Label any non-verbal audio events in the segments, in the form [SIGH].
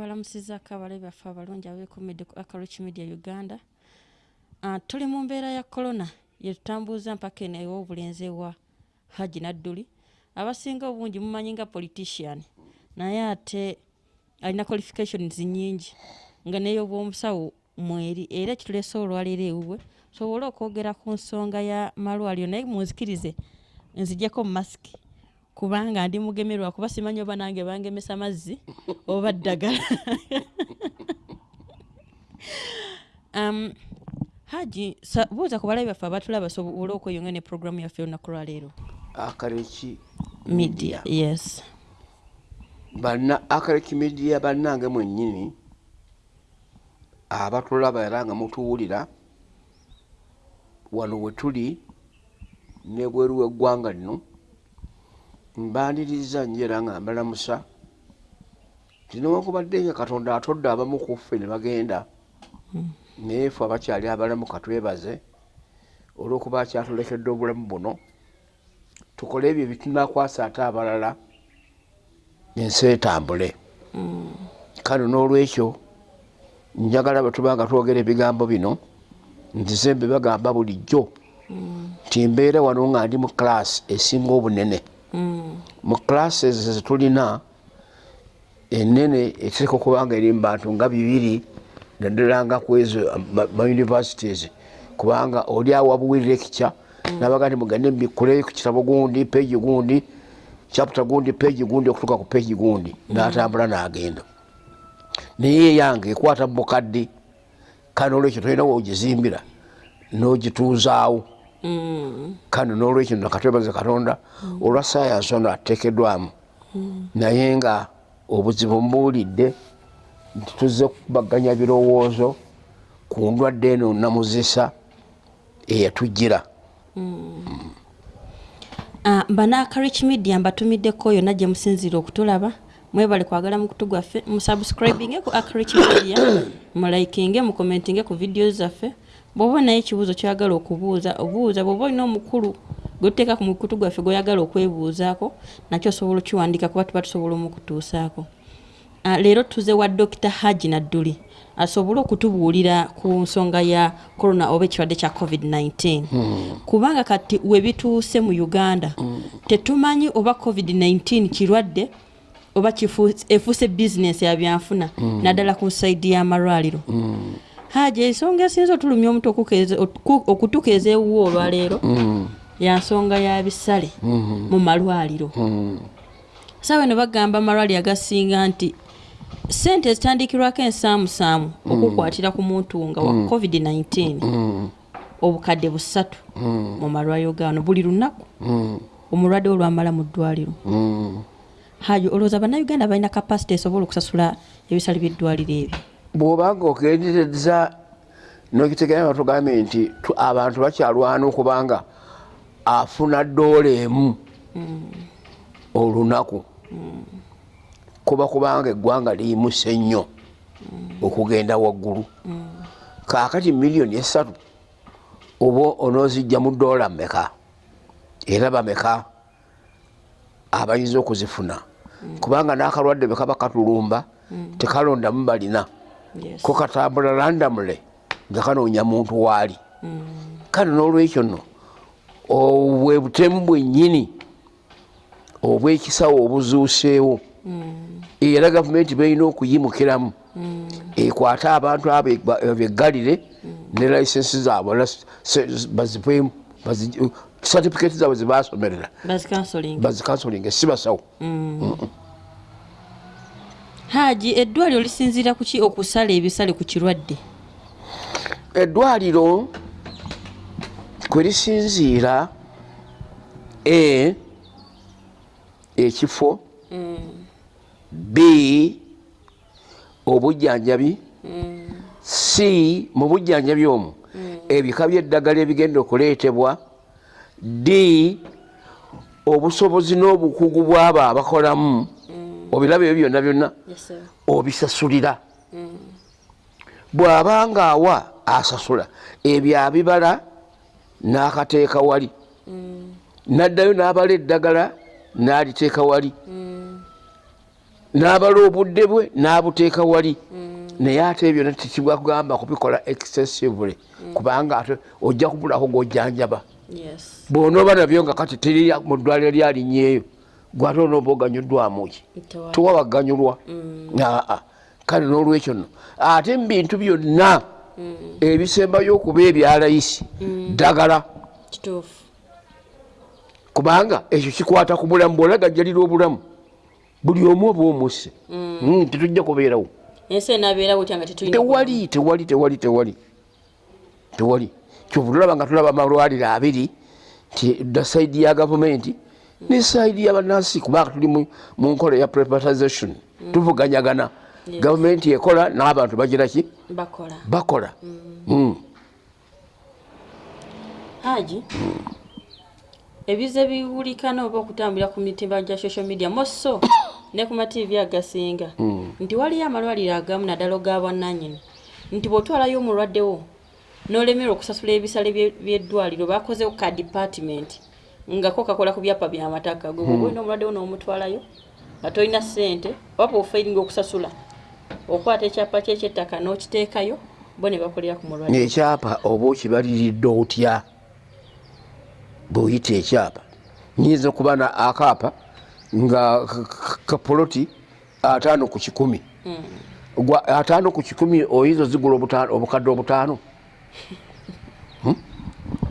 tubalamusizaako abalabi baffe abalungi abeekomedde ku acarich media uganda. Uh, tuli mu mbeera ya corona yetutambuuza mpaka eno ew'obulenzi ewa haji nadduli abasinga obungi mumanyi nga politician naye ate alina qualifications nyingi nga neyobwomusawo mweri era ekituleese olwaleero ewuwe sobole okwogera ku nsonga ya malwaliro naye munzikirize nzijjako mu masiki kubanga ndi mugemerwa kuba simanyi oba nange bangemesa mazzi [LAUGHS] oba ddagala. Um, haji buuza ku balabi baffe abatulaba sobole okweyonga ne programu yaffe olunaku lwaleero. Akareki media yes. Bana akareki media bannange mwennyini abatulaba era nga mutuwulira wano we tuli nebweru weggwanga lino mbaniriza nnyo era nga mbalamusa tinewakubadde nga katonda atodde abamu ku ffe ne bagenda. Naye fe abakyali abalamu katwebaze olw'okuba akyatulekedde obulamu buno tukole ebyo bitunakwasa ate abalala ensi etambule. Kale n'olwekyo njagala bwetuba nga twogera ebigambo bino nzize mbe bagamba bulijjo nti mbeera wano nga ndi mu class esinga obunene mu classes zetulina enene eteeka okuba nga eri mu bantu nga bibiri naddala nga kwezo ma universities kubanga oli awabuwirira ekikya nabaga nti mugende mbikuleyo ku kitabo gundi peegi gundi chapter gundi peegi gundi okutuuka ku peegi gundi n'atambula n'agenda. Naye eyange ekwata mu bukadde kale olwekyo tolina wogizimbira n'ogituuzaawo kale n'olwekyo nakatwebaze katonda olwa sayansi ono ateekeddwamu. Naye nga obuzibu mbuwulidde nti tuzze kubaganya birowoozo ku ndwadde eno namuzisa eyatujjira. Uh, banakarich media mbatumiddeko yonna gye musinzira okutulaba. Mwebale kwagala mukutu gwaffe musubscribinge ku acarich media [COUGHS] mulaikinge mukomentinge ku vidiyo zaffe bw'oba naye ekibuuzo kyagala okubuuza obuuza bw'oba olina omukulu gwetuteeka ku mukutu gwaffe gweyagala okwebuuzaako nakyo osobola okiwandika kuba tuba tusobola omukutuusaako. Uh, leero tuze wa dr haji nadduli asobole okutubuulira ku nsonga ya corona oba ekirwadde kya covid-19 kubanga kati webituuse mu uganda tetumanyi oba covid-19 kirwadde oba efuuse bizinesi ya byanfuna naddala ku saidi y'amalwaliro haji ensonga esinza otulumya omuntu okutukeeza ewuwo olwaleero ya nsonga ya bisale mu malwaliro. Saawa eno bagamba amalwaliro agasinga nti sente zitandikirwako ensaamusaamu okukwatira ku muntu nga wa covid-19 obukadde busatu mu malwaliro gano buli lunaku omulwadde olwamala mu ddwaliro. Hajo olowooza bannayuganda balina kapasite esobola okusasula ebisale by'eddwaliro ebyo bw'obanga okendereza nokitegeera batugambye nti tu- abantu bakyalwana okubanga afuna ddoola emu olunaku. Kuba kubanga eggwanga liyimuse nnyo okugenda waggulu. Kaakati miliyoni esatu oba onoozijja mu ddoola mmeka? Era bameka abayinza okuzifuna. Kubanga n'akalwadde bwe kaba katulumba tekalondamu balina. Ko katambula landamule nga kanoonya muntu waali kale n'olwekyo nno obwe butemu bwennyini obwekisawo obuzuuseewo era gavumenti balina okuyimukiramu. Ekwate abantu abo beggalire ne layisensi zaabwe bazivemu satifikeeti zaabwe zebasomerera bazikansoling bazikansolinga si basawo haji eddwaliro lisinziira ku ki okusala ebisale ku kirwadde? Eddwaliro kwe lisinziira e ekifo b obujjanjabi c mu bujjanjabi omwo ebika by'eddagala ebigenda okuleetebwa d obusobozi n'obukugu bw'abo abakolamu obiraba ebyo byonna byonna obisasulira. Bw'abanga awa asasula ebyo abibala n'akateeka wali. Naddayo n'abala eddagala n'aliteeka wali. N'abala obudde bwe n'abuteeka wali. Naye ate ebyo tekibwakugamba kubikola excessively kubanga ate ojja kubulako gwojjanjaba yes. Bwonooba nabyo nga kati teri mu ddwaliro lyalinnyeeyo gwate onooba oganyuddwamuki Tewali. tewabaganyulwa. Aa kale n'olwekyo nno. Ate mu bintu byonna ebisembayo okuba ebyalayisi ddagala. Kituufu. Kubanga ekyo kikwata ku bulamu bwolagajjalira obulamu buli omu oba omusse Mm, tetujja kubeerawo. Tewali tewali tewali tewali. Tewali. Kyovu tulaba nga tulaba amalwaliro abiri nti da saidi ya gavumenti ne saidi yabanansi kubanga tuli mu- mu nkola ya privatization. Tuvuganyagana. Gavumenti ekola n'abantu bagiraki bakola. Bakola. Mm. haji? Ebize biwulikana oba okutambulira ku mitimba gya social media? Moso [COUGHS] ne ku mativi agasinga. Nti waliyo amalwaliro agamu naddala ga bwannanyini nti bw'otwalayo omulwaddewo n'olemerwa okusasula ebisale bye- by'eddwaliro bakozewo ka department nga ko kakola ku byapa byamataka gwe bwoba olina omulwaddewo n'omutwalayo nga tolina ssente oba bwofairinga okusasula okwata ekyapa kyekyettaka n'okiteekayo bo ne bakolera ku mulwadde. Ekyapa oba okibaliridde otya? Bweoyita ekyapa. Nyinza okuba na akaapa nga kapoloti ataano ku kikumi. Gwa- ataano ku kikumi oyinza ozigula obukadde obutaano? Hmm? [LAUGHS]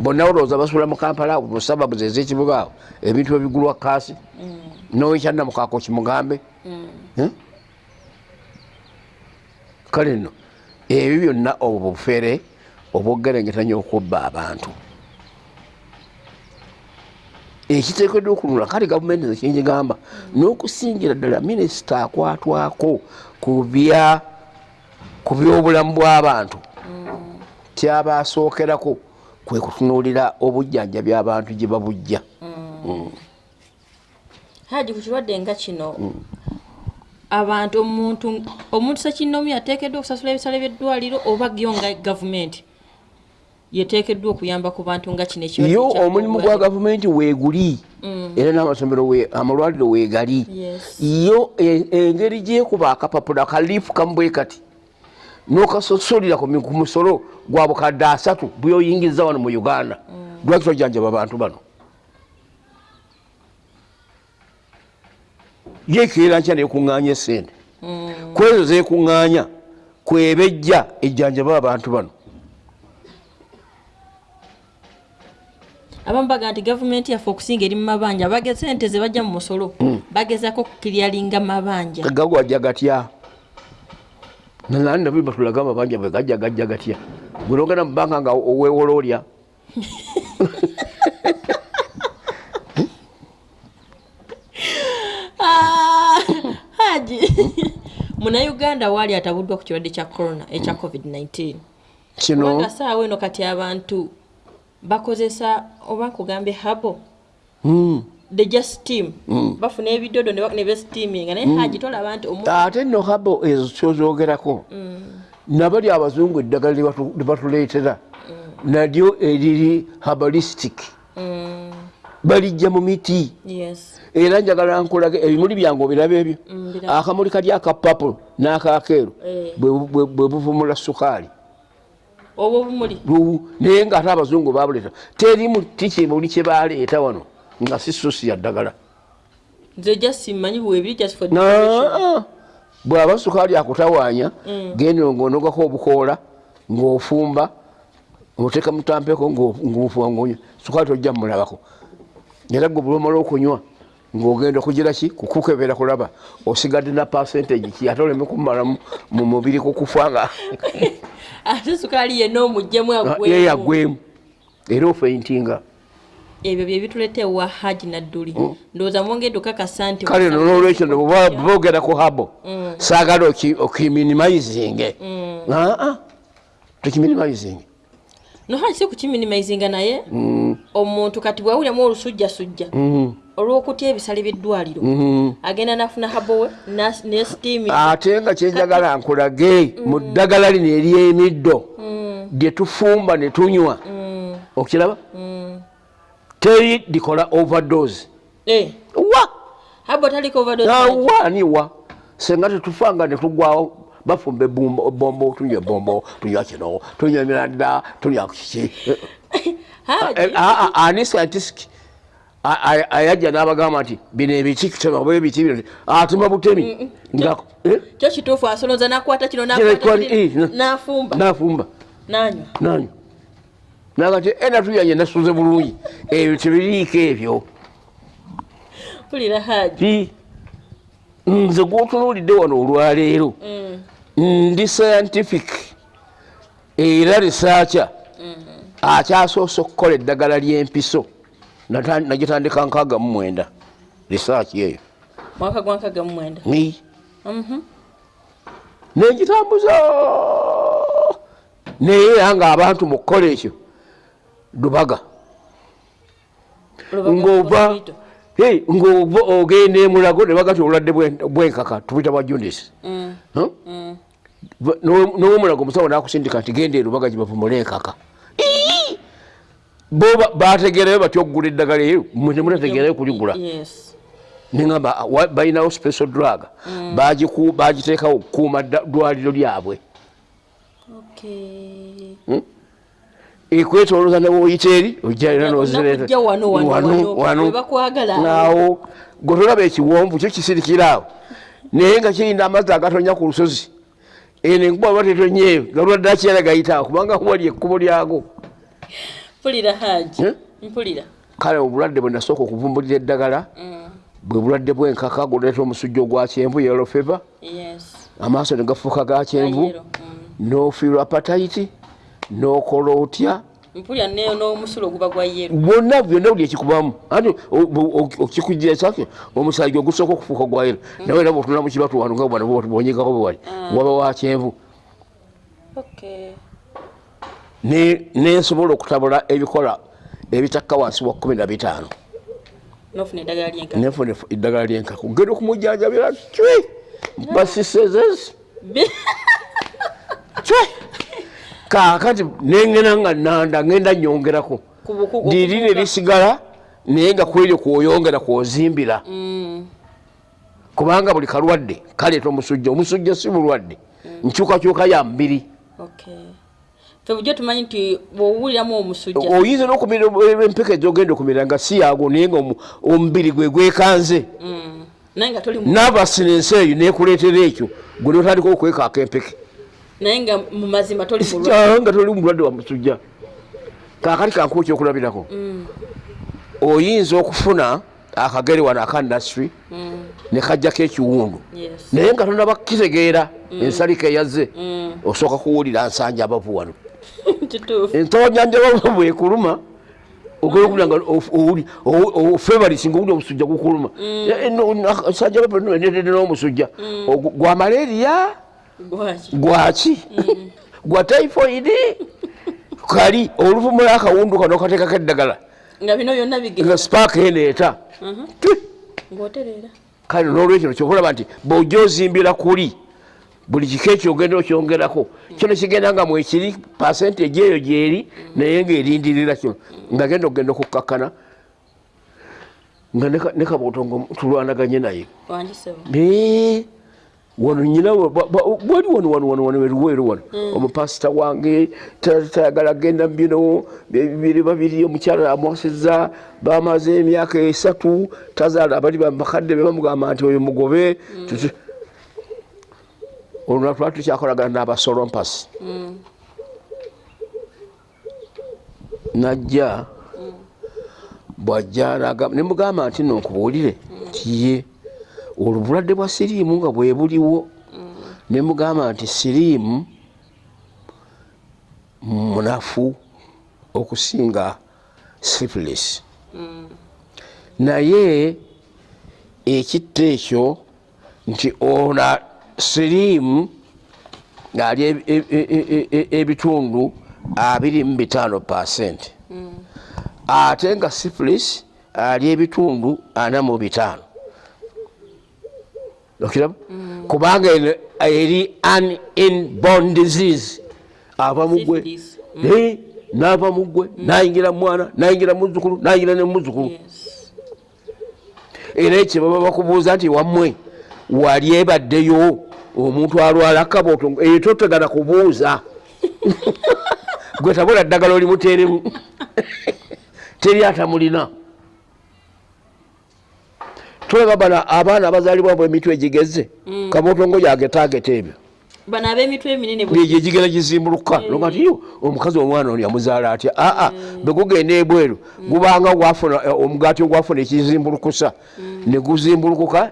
bonna olowooza basula mu kampala awo mu sababu zez'ekibuga awo ebintu ebigulwa kaasi nowekyannamukaako kimugambe. Hmm? kale nno ebyo byonna obwo bufere obwogerengetanya okubba abantu. Ekiteekeddwa okunula kale gavumenti zekinyigamba n'okusingira ddala minisita akwatwako ku byobulamu bw'abantu. Kyaba asookerako kwe kutunuulira obujjanjabi abantu gye babujja. Haji ku kirwadde nga kino abantu omuntu omuntu sekinomi ateekeddwa okusasula ebisale by'eddwaliro oba gyo nga gavumenti? Yeteekeddwa okuyamba ku bantu nga kino ekirwadde yo kya omulimu gwa gavumenti. weeguli. Era n'amasomero amalwaliro weegali. Yo e- engeri gyekuba akapapula kalifu kamubwe kati nokasosolera ku musolo gwa bukadde asatu bweoyingiza wano mu uganda. Lwaki tojjanjaba abantu bano? Yekeera nkya nekuŋŋaanya esente kwezo zekuŋŋaanya kwebejja ejjanjaba abantu bano. Abamu baga nti gavumenti yaffe okusinga eri mu mabanja bage sente ze bajja mu musolo bagezako okukiryalinga mabanja. Gagwajja gatya nani nabyo batulaga amabanja bwe gajja gajja gatya. Gwelogenda mubanga nga owewola olya? Ah, haji. Munauganda waali atabuddwa ku kirwadde kya corona ekya covid-19 kino? Saawa eno kati abantu bakozesa oba nkugambe habo. Mm. The just steam. Bafuna ebidodo ne besteaminga naye haji tolaba nti ate nno habo ezo kyozogerako nabali abazungu eddagala lye batu- lye batuleetera. Nalyo eriri habalistic Mm, balijja mu miti. Yes. Era njagala nkulage ebimuli byange obiraba ebyo. Akamuli kali akapapo n'akakeeru. Eh. bwe- buvumula sukaali. Oba obumuli naye ngaate abazungu babuleeta. Teri muti kimuli kye baleeta wano nga si susi ya ddagala. Nze just simanyi bwebiri bw'aba sukaali akutawaanya genda ng'onogako obukoola ng'ofumba oteeka mutampeko ng'ofuba ng'onywa sukaali tojja mumulabako era gwe bulomala okunywa ng'ogenda okugira ki kukukebera kulaba osigadde na percentage ki? Ate oleme kumala mu- mu mubiri kukufa nga [LAUGHS] ate sukaali yenna omugjemu agwemu. yeyagwemu era ofeintinga ebyo bye bituleeta ewa haji nadduli ndowooza mwongedde okakasa nti kale no nolwekyo bogera ku habo saagala oki- okiminimizinge aa tukiminimizinge no haji si kukiminimizinga naye. Omuntu kati bwawuliramu olusujjasujja olw'okutya ebisale by'eddwaliro agenda nafuna habowe ne steaming ate nga kyenjagala nkulage mu ddagala lino ery'emiddo lye tufumba ne tunywa. Okiraba teri likola overdose. Eh, wa? Habo taliko overdose awa niwa senga tetufanga netugwawo bafumba ebumba- bombo tunywa bombo tunywa kino tunywa miranda tunywa [LAUGHS] kiki haji. Ani scientistic a- a- ayajja n'abagamba nti bino ebiki kitema ebiki bino. Atuma butemi. Eh, kyo kituufu asoloza nakwata kino Kino nakwata eh, na- nafumba. nanywa. Nanyo naga ti ena tuyanye nasuze bulungi. Ebyo tebiriiko ebyo. Nze gwotunuulidde wano olwaleero Mm. ndi scientific era risaacha akyasoose okukola eddagala ly'empiso nagitandika nkaaga mu mwenda. Risaaki eyo mwaka gwa nkaga mu mwenda. Mhm. nengitambuza naye era ng'abantu mu kukola ekyo lubaga. Ng'ova ng'ova ogenda emulago ne bagati obulwadde bwen- bwenkaka tubuyita bwa jundis Mm, mm. N'owomulago omusawo nakusindika nti genda erubaga gibavumula enkaka Ii! bo ba- bategeerayo batya okugula eddagala eyo? Mwe temutategeerayo kuligula? neŋamba balinawo special drug. Bagiku- bagiteekawo okukuuma ddwaliro lyabwe okay ekwetoloza newoyita eri ojja era Nakujja wano, wano, wano. We bakwagala. Awo. naawo gwe tolaba ekiwonvu kyo kisirikiraawo naye nga kirina amazzi agatonya ku lusozi eno enkuba ba tetonyeeyo galwadde akyera gayitaawo kubanga wali ekkubo lyago mpulira haji Eh? mpulira. Kale obulwadde bwe nasooka okuvumbulira eddagala Mm, bwe bulwadde bwenkaka guleeta omusujja ogwa kyenvu yes. Amaaso ne gafuuka ga kyenvu. Mm. nofiirwa apatayiti nokola otya? Mpulira neyo n'omusulo guba gwa yero bwonna byonna buli ekikubamu. Ati okikugira sake omusajja ogusooka okufuuka gwayiro nawe era bwotuna mukibatu wano nga bwana bwonyegako bwewali waba wa kyenvu. Nensobola okutabula ebikola ebitakka wansi wa kumi na bitaano. Nofuna eddagala lyenkaku. Genda okumujjanjabira cwi basisezezi cwi kakati nengena nga nanda ngenda nyongerako. Ndiri okubuuka. nerisigala naye nga kweri kwoyongera kwozimbira. Mm, kubanga buli kalwadde kaleeta omusujja omusujja si bulwadde. Nkyukakyuka ya mubiri okay fe bujjo tumanyi nti bwowuliramu omusujja oyinza n'okumira empeka ezogenda okumira nga si yago naye nga omu- omubiri gwe gwekanze. Mm, toli mu- naabasinensi eyo nekuleetera ekyo gwe notandika okwekaaka empeke naye nga mu mazima toli nga toli mulwadde wa musujja. Kakati kankuwa ekyokulabirako oyinza okufuna akagere wano aka ndasitry ne kajjako ekiwundu. Naye nga tonaba kitegeera ensalika eyazze Mm, osooka kuwulira nsanja abavu wano. [LAUGHS] Bavu bwekuluma ogenda okubira nga of- owuli ofevarisi nga owuli omusujja gukuluma. Bavu netete n'omusujja. Gwa malaria gwaki? Gwaki? Gwa typhoid? Kali oluvumula akawundu kano okateekako eddagala. Nga bino byonna bigenda. Spaaka eneeta ng'otereera. Kale nolwekyo kyokulaba nti bwojja ozimbira kuli buli kiko ekyo ogenda okyongerako kino kigenda nga mwekiri pasentage eyo gyeri naye ngaerindirira kino nga genda okugenda okukkakkana nga ne ka- ne kabotongo tulwanaganye naye wano nyina wa- ba- ba- bwali wano wano wano wano eruweero wano omupasita wange ta- tayagala genda mbino bibiri babiri omukyala amwasiza bamaze emyaka esatu tazaala abali bakadde be bamugamba nti oyo mugobe. Tuti- olwo natula tukyakolagana n'abasolompasi najja bwajja naga- ne mugamba nti no nkubuulire. Tiye olwo bulwadde bwa siriimu nga bwe buliwo ne mugamba nti siriimu munafu okusinga syphilis naye ekitta ekyo nti ona siriimu ng'ali e- e- e- ebitundu abiri mu bitaano pasenti ate nga syphilis ali ebitundu ana mu bitaano okiraba kubanga eno eri an inborn disease. Ava mugwe. Eh, n'ava mugwe. Nayingira mwana nayingira muzukulu nayingira ne muzukulu yes. Era ekyo baba bakubuuza nti wammwe wali ebaddeyo omuntu alwala kabooto eyo totegana kubuuza. [LAUGHS] Gwe tabula ddagala olimuteeremu teri [LAUGHS] atamulina tulaba bana abaana abazaalibwa bwe emitwe egigeze kabootongo yagetageta ebyo. Bano ab'emitwe eminene bwe- egyo egigera gizimbuluka. Nogati yo omukazi omwana ono yamuzaala atya? Aa begugenda ebweru gubanga gwafuna eh, omugaati ogwafuna ekizimbulukusa. Neguzimbulukuka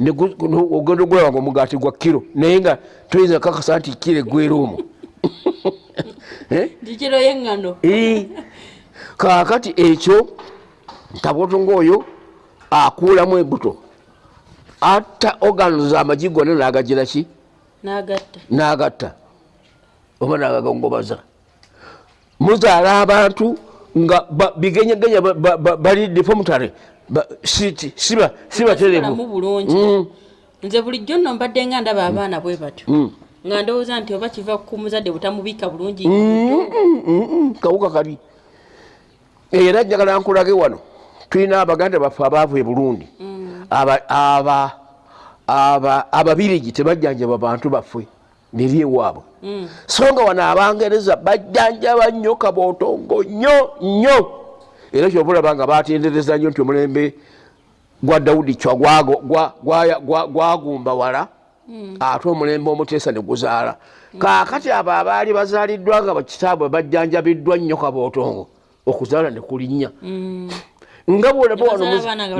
negu- no- ogenda ogulaba nga omugaati gwa kiro naye nga toyinza kakasa nti kiro egwera omwo. [LAUGHS] Eh? gikiro y'eŋŋano Ii. kaakati ekyo kabotonga oyo akuulamu embuto atta organs amagi gonna n'agagira ki n'agatta oba n'agagongobaza muzaala abantu nga bigenyegenya ba- ba- ba- bali sibaterebu Balamu bulungi nze bulijjo nno mbadde nga ndaba abaana bwe batyo nga ndowooza nti oba kiva ku muzadde butamubika bulungi kawuka kabi era njagala nkulage wano tulina abaganda baffe abaavu e burundi aba- ababirigi tebajjanjaba bantu baffe neri ewaabwe so nga wano abangereza bajjanjaba nnyo kabootongo nnyo nnyo. Era kyobulaba nga batendereza nnyo nti omulembe gwa dawudi cwa gwagumba wala ate omulembe omuteesa ne guzaala. Kaakati abo abaali bazaaliddwa nga bakitaabwe bajjanjabiddwa nnyo kabootongo okuzaala ne kulinnya nga bwolaba wano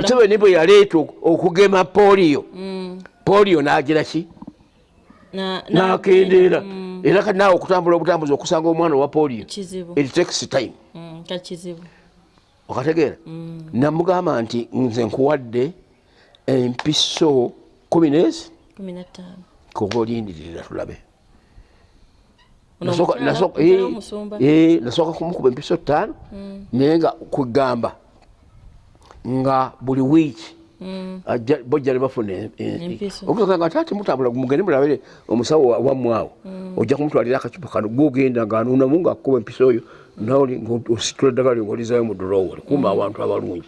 museveni bwe yaleeta ok- okugema poliyo poliyo n'agira ki? Na- na- n'akendeera. Era kati naawe okutambula obutambuzi okusanga omwana owa kizibu. It takes time. Mm, okategeera? Namugamba nti nze nkuwadde empiso kumi nezi kuba olindirira tulabe. Eh, eh, nasooka kumukuba empiso ttaano naye nga kugamba nga buli wiiki ajja- bojja ne bafuna e- e- Empiso. okusoka nga taati mutambula mugende mulabire omusawo wa- wammwe awo ojja kumutwalira akacupa kano gogenda ngaanuunamu ngaakuba empiso oyo nawe ositula eddagala ngaolizayo mu durowa kumba abantu abalungi.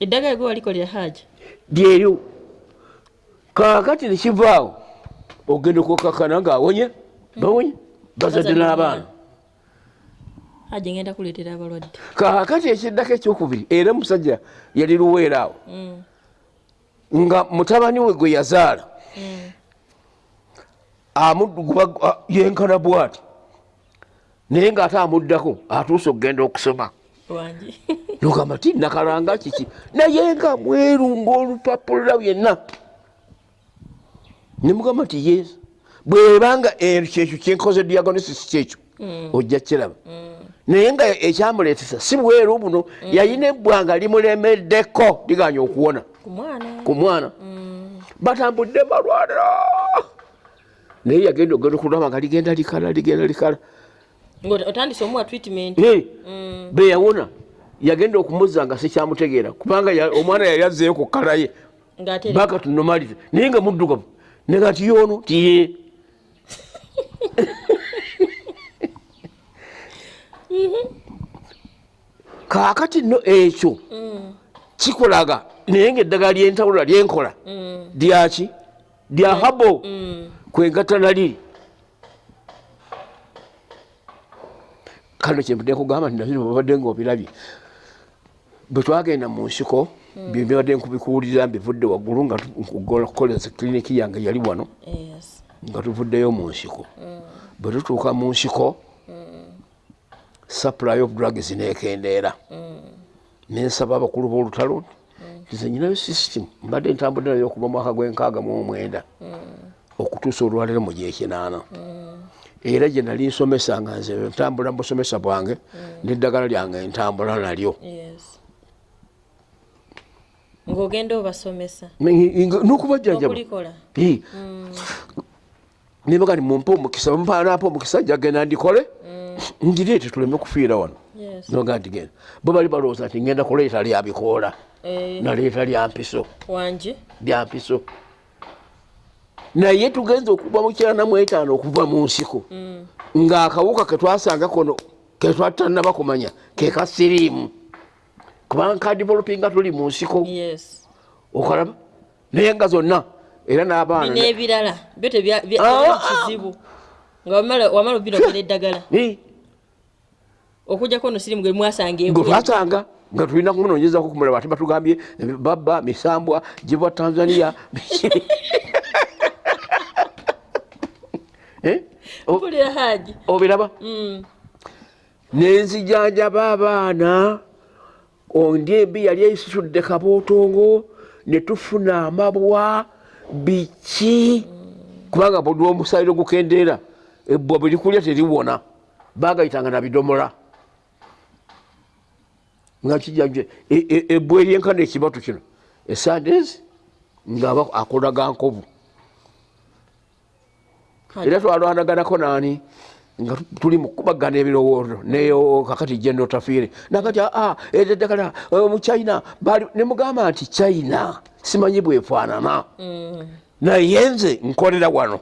Eddagala gwe waliko lya haja lyeryo kaakati nekivaawo ogenda okukakana ngaawonye bawonye bazadde n'abaana haja ngenda kuleetera abalwadde. Kaakati ekiddako ekyokubiri era musajja yali luweera awo nga mutabani we gwe yazaala amudduguba yenkana bwati. Naye ng'ate amuddako atuuse okugenda okusoma. Nogamba [LAUGHS] ti nakalanga kiki? Naye nga mweru ngaolupapula byenna nemugamba nti yes. Bwebanga kyekyo kyenkoze diagonesis kyekyo. Ojja kiraba naye nga ekyamuleetesa si bweru buno yayina ebbwanga limulemeddeko liganya okuwona. Ku mwana. Mwana. Batambudde balwala naye yagenda ogenda okulaba nga ligenda likala ligenda likala. Ngaotandise omuwa treatment? Hey, be yawona yagenda okumuza nga sikyamutegeera kubanga omwana yali azzeeyo ku kala ye baka tunomalire naye nga muddugavu nega tiyono tiye [LAUGHS] kaakati no ekyo kikolaga naye nga eddagala lyentawula lyenkola lyaki lya habo kwegatta naliri kano kyempudde kugamba nti nabino babadde nga obirabye bwe twagenda mu nsiko byebadde nkubikuwulira mbivudde waggulu nga kukoleza kiliniki yange yali wano. Nga tuvuddeyo mu nsiko. Bwe tutuuka mu nsiko supply of drugs nekendeera. Nensaba abakulu b'olutalo nze nyinayo system mbadde ntambudde nayo okuva mwaka gw'enkaaga mu omwenda okutuusa olwaliro mu gyekinaana era gye nali nsomesa nga nze ntambula mu busomesa bwange n'eddagala lyange ntambula nalyo. Ng'ogenda obasomesa. N'okubajjanjaba Eh. nibaga ni mumpe omukisa mpanampa omukisa jagenda ndikole ngireete tuleme kufiira wano. Noga nti genda. Bo bali balowooza nti ngenda kuleeta lya bikoola Eh, naleeta lya mpiso. Lya mpiso. Naye tugenza okuva mu kirana mu etaano okuva mu nsiko. Ng'akawuka ketwasanga kono ketwatanaba kumanya ke ka siriimu kubanga kadivolopinga tuli mu nsiko. Okalaba naye nga zonna era n'abaana n'ebirala byo tebya nga wamala obirogera eddagala. [LAUGHS] Okujjako no sirimu gwe mwasanga gwe twasanga nga tulina kumunoonyezako kumulaba ate batugambye babba misambwa gibwa tanzania. [LAUGHS] [LAUGHS] Eh, mpulira haji. Obiraba? Mm. nenzijanjaba abaana ondi embi yali eisitudde kabootongo ne tufuna amabwa biki? Kubanga buli omusaliro gukendeera ebbwa bwe likulya teriwona bagayitanga na bidomola. Nga kijanje e- e- ebbwa eryenkana ekibatu kino esandes ngaaba akolaga nkovu. Era twalwanaganako naani nga tu- tuli mukubagana ebirowoozo neyo kakati jendo tafiire nakati aa eddagala muchina bali nemugamba nti china simanyi bwefaanana naye nze nkolera wano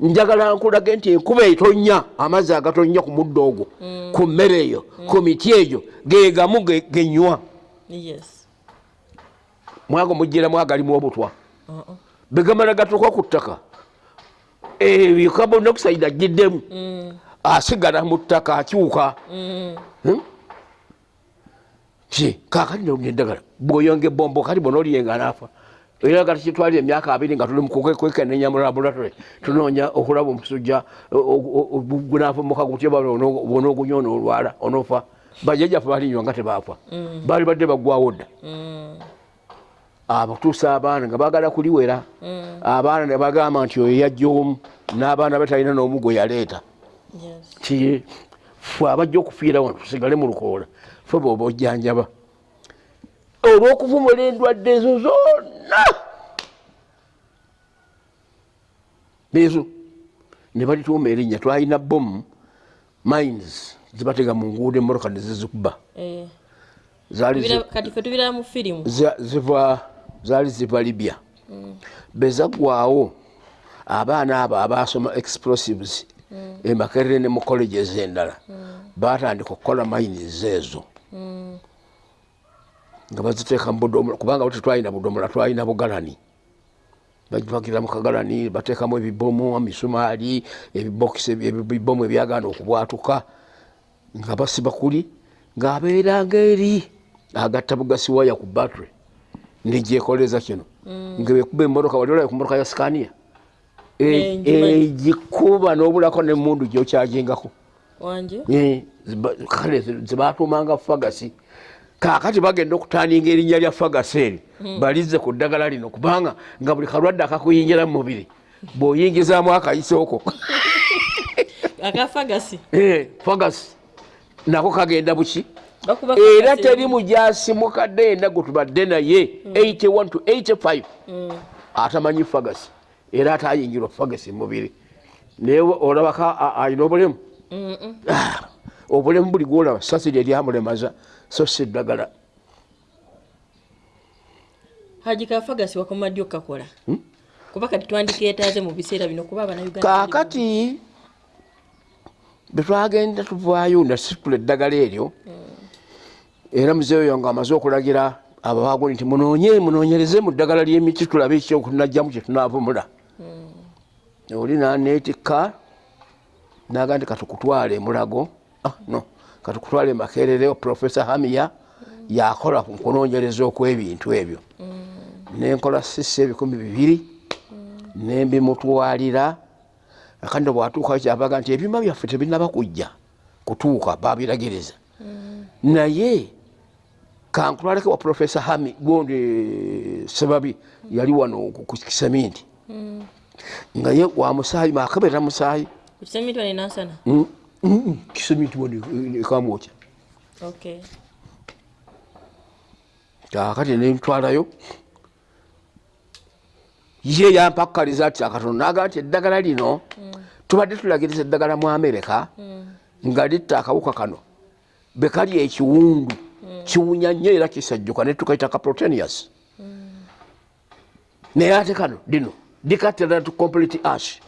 njagala nkulage nti enkuba etonya amazzi agatonya ku muddo ogwo ku mmere eyo ku miti egyo gegamu ge- genywa. Mwago mugiramu agalimu obutwa. Uh-uh. begamala gatuka ku ttaka ebyo carbon dioxide agiddemu. Mm. asigala mu ttaka akyuka. Mm. Hmm? kakati neddagala bwoyonga ebombo kati bona oliyenga naafa era kati kitwalira emyaka abiri nga tuli mukwekenenya mu laboratory tunoonya okulaba omusujja gunaafumuka gutya bona ogunya onoolwala onoofa bajajjaffe balinywa nga tebaafa. Baali badde baggwawo dda. Mm. abatuusa abaana nga bagala kuliwera. Abaana ne bagamba nti oyo yajja omu n'abaana be talina n'omu gwe yaleeta. Yes. Ti fe abajja okufiira wano tusigale mu lukoola fe bwoba ojjanjaba olw'okuvumula endwadde ezo zonna ezo ne balituuma erinnya twalina bomu mines zibatega mu nguudo emmotoka ne zizikuba Eh. ziva zaali ziva libya. Bezaggwawo abaana abo abasoma explosives emakerere ne mu colleges endala batandika okukola mines ezo nga baziteeka mu budomola kubanga bo tetwalina budomola twalina bugalani. Bagipagira mu kagalani bateekamu ebibomu emisumaali ebibokisi ebibomu ebyagaana okubwatuka nga basiba kuli ng'abeeranga eri agatta bugasi waya ku battery negyekoleza kino. Nga bekuba emmotoka wali olabe ku mmotoka ya ngimanyi. egikuba n'obulako nemundu gyokyagingako. Wanje Eh, kale zibatumanga fagasi kakati bagenda okutaninga erinnya lya fagasi eri balize ku ddagala lino kubanga nga buli kalwadde akakuyingira mu mubiri bw'oyingizaamu akayisooko akafagasi [LAUGHS] Eh, fagasi nako kagenda buki? Era teri mujasi mukadde yenna gwe tubadde naye 81 to 85 Mm. atamanyi fagasi era ate ayingirwa fagasi mubiri. Naye olabako a- alina obulemu. Ah, obulemu buli gwolaba. Sasiri eryamulemaza so si ddagala. Haji kafagasi wakoma ddi okakola. Kuba kati twandikeetaaze mu biseera bino kuba abanauganda kaakati betwagenda tuvaayo nasitula eddagala eryo era muzeeyo nga amaze okulagira abawagoni nti munoonye munoonyereze mu ddagala ly'emiti tulabe ekyokunajjamu kyetunaavumula oli naneetikka naga nti katukutwale emulago. Ah, no katukutwale emakerere profesa hamiya yakola ku kunoonyereza okw'ebintu ebyo. Nenkola sisi ebikumi bibiri nembimutwalira akandi bwatuukayo kyabaga nti ebyuma byaffe tebinaba kujja kutuuka babiragiriza naye kankutwaleko wa profesa hami gondi sebabi yali wano ku ku kiseminti. Nga ye wa musaayi makebera musaayi Mm, mm, mm, wani ekamwokya kakati nentwalayo ye yampakkaliza ati akatonda naga nti eddagala lino. Tubadde tulagiriza eddagala mu amerika nga litta akawuka kano. Bekali ekiwundu kiwunya nnyo era kisajjuka netukaita kaprotenius naye ate kano lino likattira to complete ash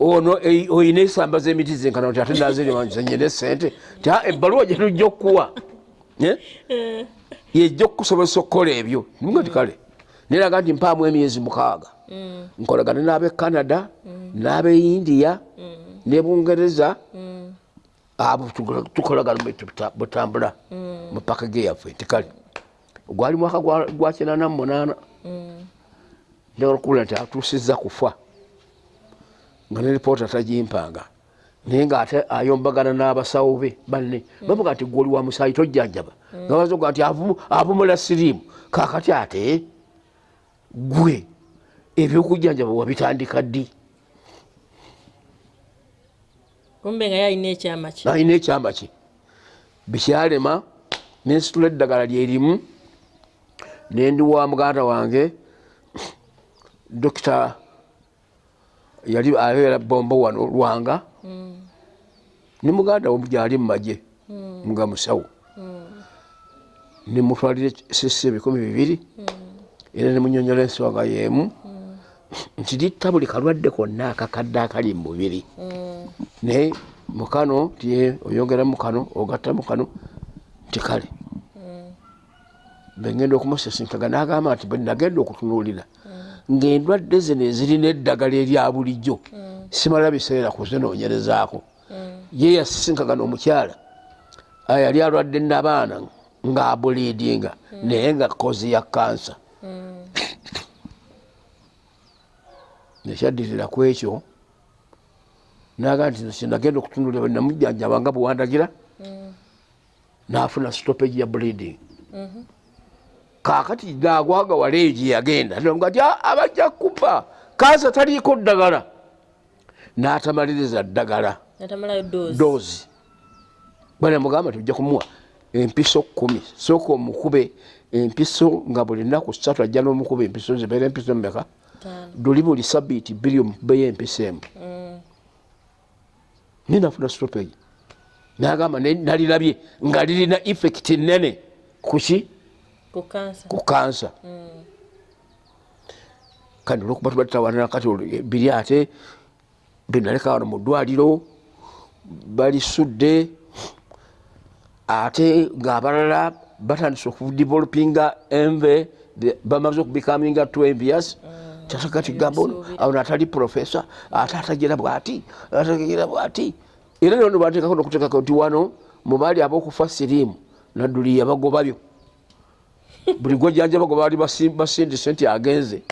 ono ei- oyina esamba z'emiti zenkana ti ate nazirimanyizenyene sente ti "Ah, ebbaluwa gyetujja okukuwa. Eh? yejja okukusobozesa okukola ebyo. Nga ti kale neraga nti mpaamu emyezi mukaaga. Mm. nkolagane n'ab'e canada n'ab'e india ne bungereza. Abo tukola- tukolagana bwe tuta- butambula mu pakage yaffe. Tikale gwali mwaka gwa kinana munaana. Njagala okubula nti atuusizza kufa nga ne lipoota tagimpanga naye ngaate ayombagana n'abasawo be banne bavuga nti gwoli wa musaayi tojjanjaba. Nga bazoga avu- avumula siriimu. Kakati ate gwe ebyokujjanjaba wabitandika ddi? Kumbe nga yalina ekyama ki? Alina ekyamba ki? Bikyalema nensitula eddagala lyerimu nendi wa muganda wange dokita yali abeera bombo wano lwanga. Ne muganda we gyali mumagye nga musawo. Nemutwalira sisi ebikumi bibiri era nemunyonyola ensonga yemu. Nti litta buli kalwadde konna akakadde akali mu mubiri. Naye mukano tiye oyongera mukano ogatta mukano nti kale bengenda okumusisinkaga nagamba nti bwenagenda okutunuulira ngaendwadde zino ezirina eddagala erya bulijjo simala biseera kuzinoonyerezaako ye yasisinkaga n'omukyala ah, yali alwadde nabaana ng'abuliidinga naye nga kozi ya kansa [COUGHS] nekyaddirira ku ekyo naga nti kinagenda okutunulira bwenamujjanjaba nga bwewandagira nafuna stoppage ya bleeding kakati nagwagawala egyo yagenda. Nga ti "Ah, abajja kuba kansa taliiko ddagala. N'atamaliriza ddagala. Doozi banamugamba nti ojja kumuwa empiso kumi sooka omukube empiso nga buli nnaku ssatu ajja n'omukuba empiso zibeera empiso mmeka Ttaano. luli buli sabiiti bbiri omukubeyo empiso emu. Ninafuna stopage nagamba nalirabye nga lirina effect nene kuki ku kansa kandi olwokuba tuba tutawanira kati biri ate benaleka wano mu ddwaliro balisudde ate ngaabalala batandise okudevelopinga enve bamaze okubikaminga twembias kyasakati gamba ono awo natali profesa ate atagira bwati atagira bwati. Era nono batekako nokutekako nti wano mubaali abokufa siriimu nadduli yabagobabyo buli gwojjanja bago baali basi- basindise nti agenze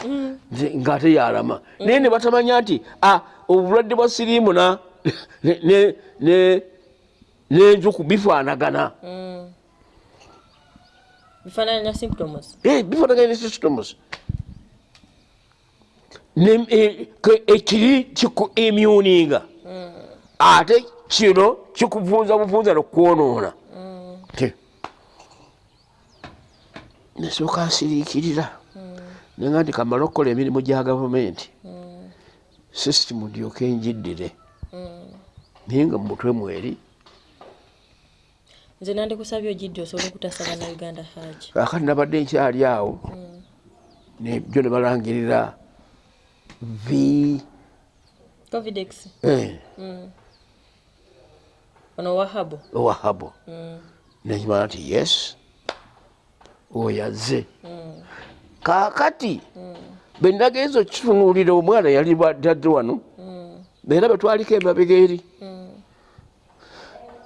Nti- ngaate yalama. Naye ne batamanya nti ah, obulwadde bwa siriimu na ne- ne- ne- n'enjuku bifaanagana. Symptoms. Eh, bifaanagana ne Ne- eh, ke- ekiri kiku immuninga ate kino kikuvunza buvunza nokwonoona Ti. Nesooka nsiriikirira. Nenga nti kamala okukola emirimu gya gavumenti sisitimu ndyoke enjiddire naye nga mumutwe mweri. Nze nandikusabye ogidde osobole okutasaba na uganda haji akati nabadde nkyali awo nebyo ne balangirira v. Covidex. Eh, ono wahabo owahabo nekimala nti yes oyazze kakati benagenza okitunuulira omwana yali badadde wano era betwaliko emabega eri.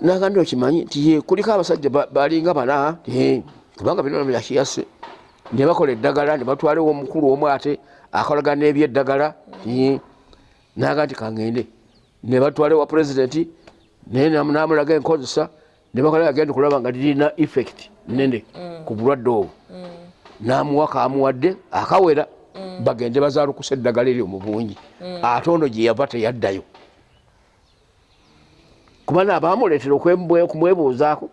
Nagandi okimanyi nti kuliko abasajja ba- balinga bana kubanga bino byakiyase ne bakola eddagala ne batwalewo omukulu omu ate akolagana n'ebyeddagala naga nti kangende ne batwalewa pulezidenti naye nam- namulaga enkozesa ne bakola agenda okulaba nga lirina effect nene ku bulwadde obwo. Namuwa kamuwadde akawera bagende bazalukusa eddagala eryo mu bungi. Ate ono gye yava teyaddayo. Kuba naabamuleetera okumwebuuzaako